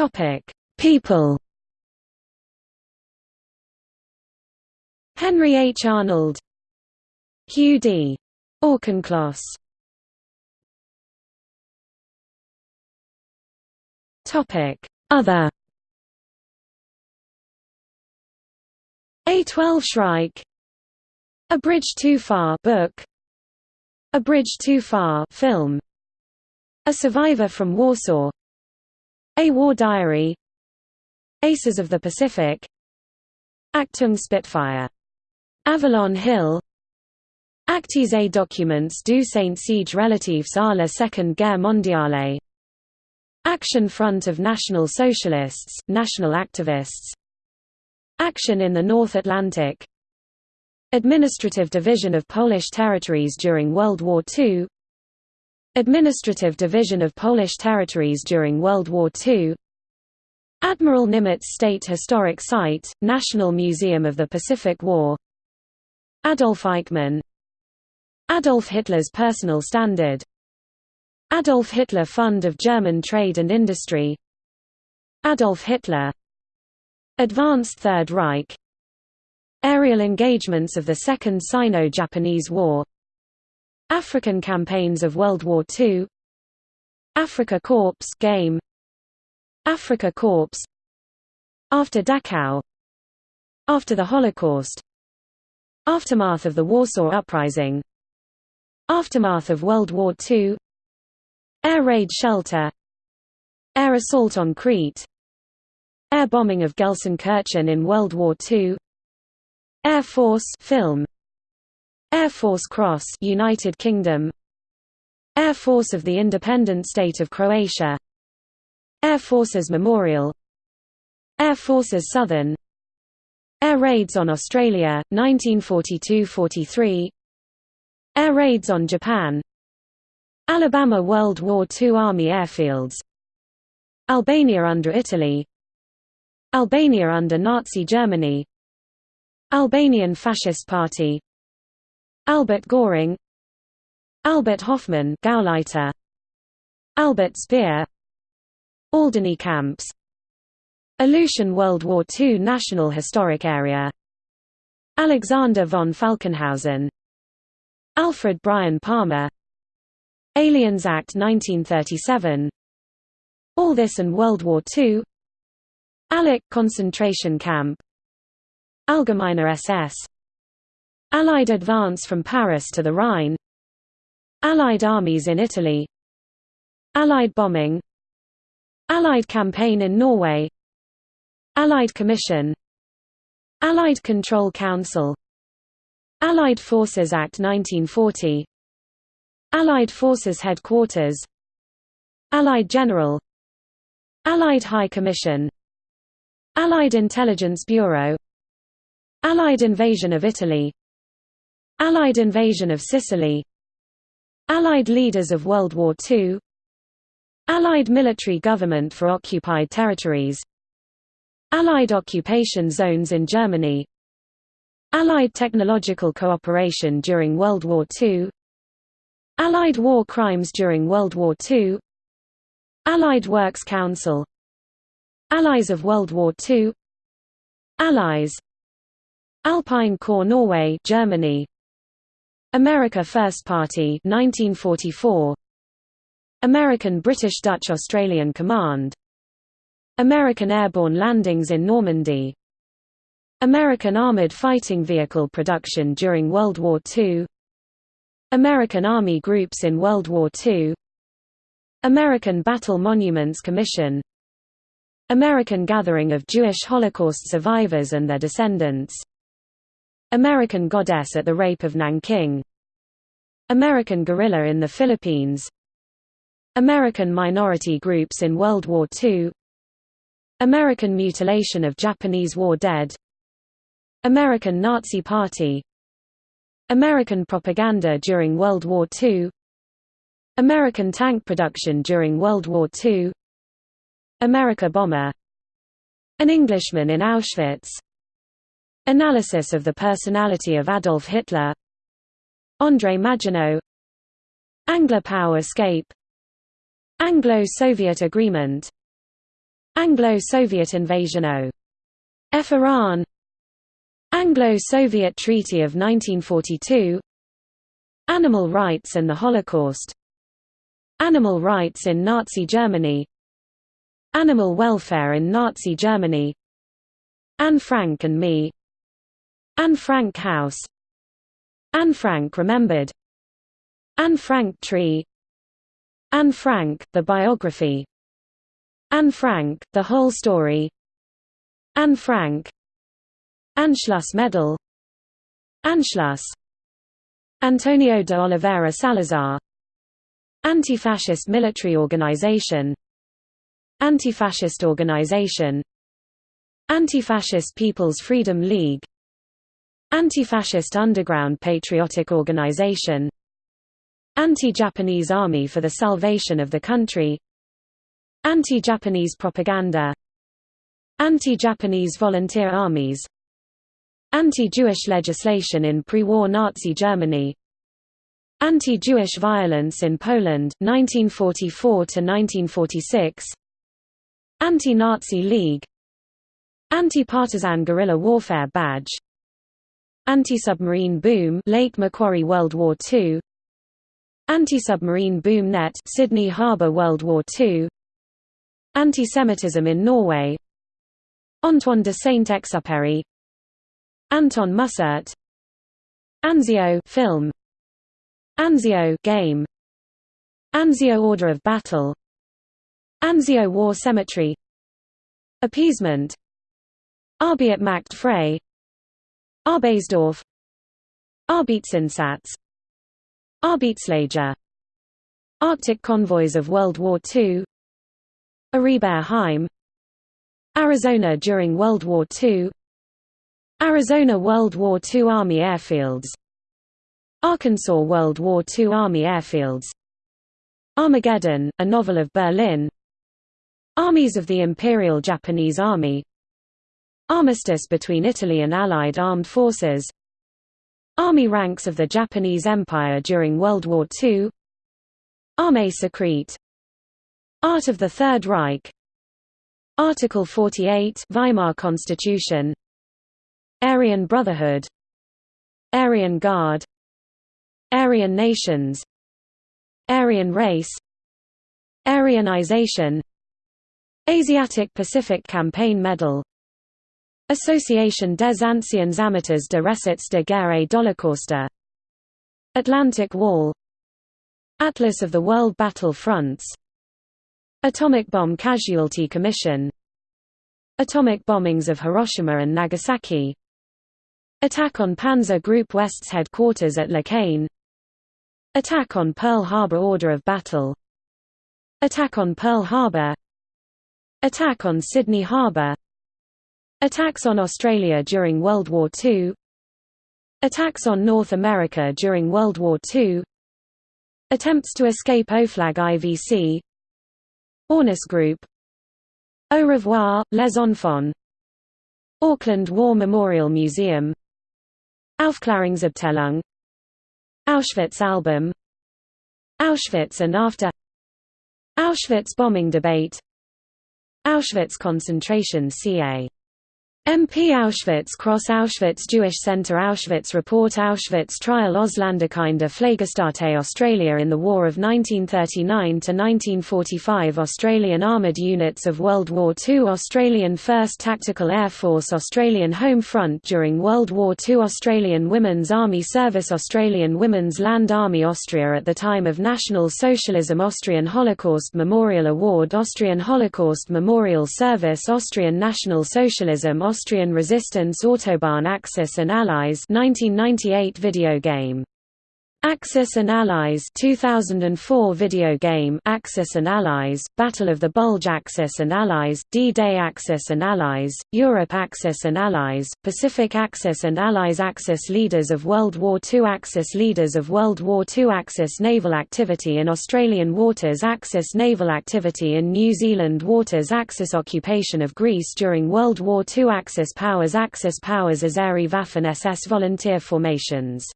Topic: People. Henry H. Arnold, Hugh D. Auchincloss. Topic: Other. A12 Shrike. A Bridge Too Far book. A Bridge Too Far film. A Survivor from Warsaw. A War Diary. Aces of the Pacific. Achtung Spitfire. Avalon Hill. Actes et documents du Saint Siege relatifs à la Seconde Guerre mondiale. Action Front of National Socialists, National Activists. Action in the North Atlantic. Administrative Division of Polish Territories during World War II. Administrative Division of Polish Territories during World War II. Admiral Nimitz State Historic Site, National Museum of the Pacific War. Adolf Eichmann. Adolf Hitler's personal standard. Adolf Hitler Fund of German Trade and Industry. Adolf Hitler. Advanced Third Reich. Aerial engagements of the Second Sino-Japanese War African campaigns of World War II Afrika Korps game Afrika Korps After Dachau After the Holocaust Aftermath of the Warsaw Uprising Aftermath of World War II Air raid shelter Air assault on Crete Air bombing of Gelsenkirchen in World War II Air Force film Air Force Cross United Kingdom. Air Force of the Independent State of Croatia. Air Forces Memorial. Air Forces Southern. Air raids on Australia, 1942–43 Air raids on Japan. Alabama World War II Army airfields. Albania under Italy. Albania under Nazi Germany. Albanian Fascist Party Albert Goring Albert Hoffmann Gauleiter Albert Speer Alderney camps Aleutian World War II National Historic Area Alexander von Falkenhausen Alfred Bryan Palmer Aliens Act 1937 All This and World War II Allach concentration camp Allgemeiner SS Allied advance from Paris to the Rhine. Allied armies in Italy. Allied bombing. Allied campaign in Norway. Allied Commission. Allied Control Council. Allied Forces Act 1940 Allied Forces Headquarters. Allied General. Allied High Commission. Allied Intelligence Bureau. Allied invasion of Italy Allied invasion of Sicily. Allied leaders of World War II Allied military government for occupied territories. Allied occupation zones in Germany. Allied technological cooperation during World War II Allied war crimes during World War II Allied Works Council. Allies of World War II Allies. Alpine Corps Norway Germany America First Party 1944 American British Dutch Australian Command. American airborne landings in Normandy. American armored fighting vehicle production during World War II American Army groups in World War II American Battle Monuments Commission. American gathering of Jewish Holocaust survivors and their descendants American goddess at the rape of Nanking. American guerrilla in the Philippines. American minority groups in World War II American mutilation of Japanese war dead. American Nazi Party. American propaganda during World War II American tank production during World War II Amerika bomber. An Englishman in Auschwitz Analysis of the personality of Adolf Hitler. André Maginot. Anglo-POW escape. Anglo-Soviet agreement. Anglo-Soviet invasion O. F. Iran. Anglo-Soviet Treaty of 1942 Animal rights and the Holocaust. Animal rights in Nazi Germany. Animal welfare in Nazi Germany. Anne Frank and me Anne Frank House. Anne Frank Remembered. Anne Frank Tree. Anne Frank, the biography. Anne Frank, the whole story. Anne Frank. Anschluss Medal. Anschluss Antonio de Oliveira Salazar. Anti-fascist military organization. Anti-fascist organization. Anti-fascist People's Freedom League Anti-fascist underground patriotic organization Anti-Japanese Army for the Salvation of the Country Anti-Japanese propaganda Anti-Japanese volunteer armies Anti-Jewish legislation in pre-war Nazi Germany Anti-Jewish violence in Poland 1944 to 1946 Anti-Nazi League Anti-partisan guerrilla warfare badge Anti-submarine boom Lake Macquarie World War II Anti-submarine boom net Sydney Harbour World War II Anti-Semitism in Norway. Antoine de Saint-Exupéry. Anton Mussert. Anzio film. Anzio game. Anzio Order of Battle. Anzio War Cemetery. Appeasement. Arbeit macht Arbeitsdorf Arbeitsinsatz Arbeitslager Arctic convoys of World War II Aribert Heim Arizona during World War II Arizona World War II Army airfields. Arkansas World War II Army airfields. Armageddon, a novel of Berlin. Armies of the Imperial Japanese Army Armistice between Italy and Allied armed forces. Army ranks of the Japanese Empire during World War II Armée secrète Art of the Third Reich. Article 48 Weimar Constitution. Aryan Brotherhood. Aryan Guard. Aryan nations. Aryan race. Aryanization. Asiatic Pacific Campaign Medal Association des Anciens Amateurs de Recettes de Guerre et d'Holocauste. Atlantic Wall. Atlas of the World Battle Fronts. Atomic Bomb Casualty Commission. Atomic bombings of Hiroshima and Nagasaki. Attack on Panzer Group West's headquarters at La Caine Attack on Pearl Harbor Order of Battle. Attack on Pearl Harbor. Attack on Sydney Harbor Attacks on Australia during World War II Attacks on North America during World War II Attempts to escape OFLAG IVC Ornis Group. Au revoir, les enfants. Auckland War Memorial Museum. Aufklärungsabteilung Auschwitz album. Auschwitz and after. Auschwitz bombing debate. Auschwitz concentration ca. MP Auschwitz Cross Auschwitz Jewish Center Auschwitz Report Auschwitz Trial Ausländerkinder Pflegestätte Australia in the War of 1939–1945 Australian Armoured Units of World War II Australian 1st Tactical Air Force Australian Home Front during World War II Australian Women's Army Service Australian Women's Land Army Austria at the time of National Socialism Austrian Holocaust Memorial Award Austrian Holocaust Memorial Service Austrian National Socialism Austrian Resistance Autobahn Axis and Allies 1998 video game Axis and Allies 2004 video game Axis and Allies, Battle of the Bulge Axis and Allies, D-Day Axis and Allies, Europe Axis and Allies, Pacific Axis and Allies Axis Leaders of World War II Axis Leaders of World War II Axis Naval activity in Australian waters Axis Naval activity in New Zealand waters Axis Occupation of Greece during World War II Axis Powers Axis Powers Azeri Waffen SS volunteer formations